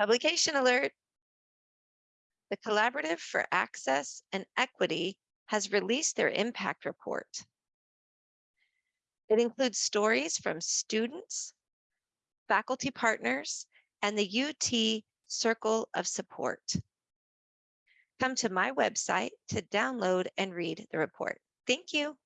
Publication alert. The Collaborative for Access and Equity has released their impact report. It includes stories from students, faculty partners, and the UT Circle of Support. Come to my website to download and read the report. Thank you.